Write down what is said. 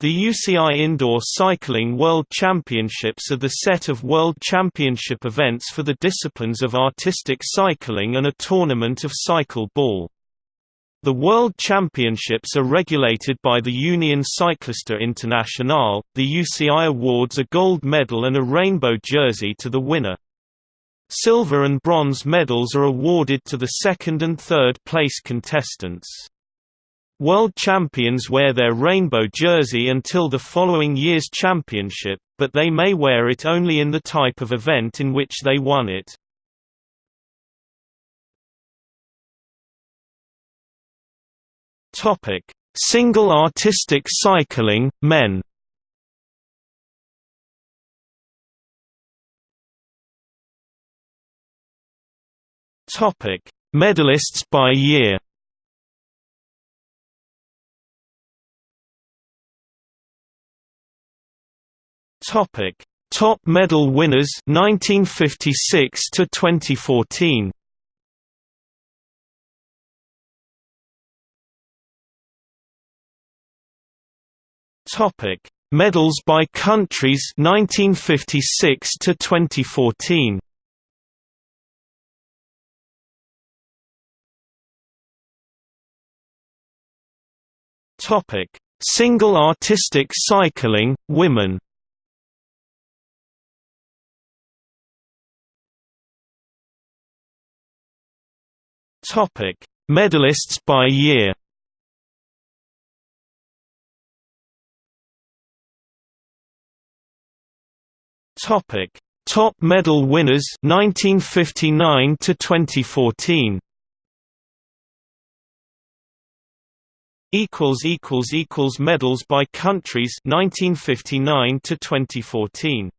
The UCI Indoor Cycling World Championships are the set of World Championship events for the disciplines of artistic cycling and a tournament of cycle ball. The World Championships are regulated by the Union Cycliste Internationale. The UCI awards a gold medal and a rainbow jersey to the winner. Silver and bronze medals are awarded to the second and third place contestants. World champions wear their rainbow jersey until the following year's championship, but they may wear it only in the type of event in which they won it. Single artistic cycling, men. Medalists by year. Topic: Top medal winners 1956 to 2014. Topic: Medals by countries 1956 to 2014. Topic: Single artistic cycling women. Topic: Medalists by year. Topic: Top medal winners 1959 to 2014. equals equals equals medals by countries 1959 to 2014